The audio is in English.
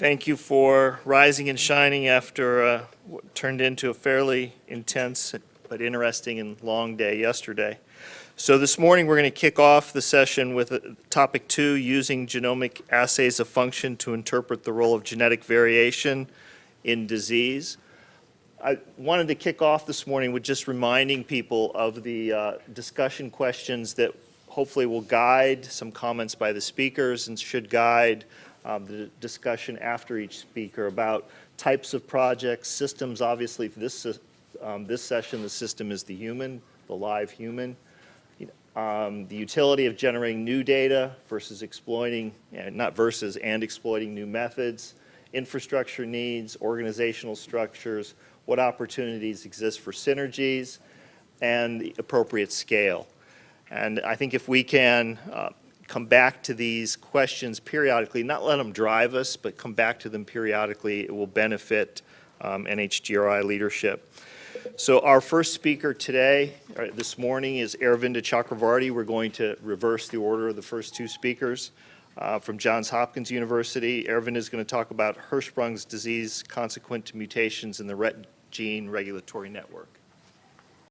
Thank you for rising and shining after uh, what turned into a fairly intense but interesting and long day yesterday. So this morning, we're going to kick off the session with uh, topic two, using genomic assays of function to interpret the role of genetic variation in disease. I wanted to kick off this morning with just reminding people of the uh, discussion questions that hopefully will guide some comments by the speakers and should guide um, the discussion after each speaker about types of projects, systems. Obviously, for this, um, this session, the system is the human, the live human. Um, the utility of generating new data versus exploiting, uh, not versus, and exploiting new methods, infrastructure needs, organizational structures, what opportunities exist for synergies, and the appropriate scale. And I think if we can uh, come back to these questions periodically, not let them drive us, but come back to them periodically, it will benefit um, NHGRI leadership. So our first speaker today, uh, this morning, is Aravinda Chakravarti. We're going to reverse the order of the first two speakers. Uh, from Johns Hopkins University, Aravinda is going to talk about Hirschsprung's disease consequent to mutations in the RET gene regulatory network.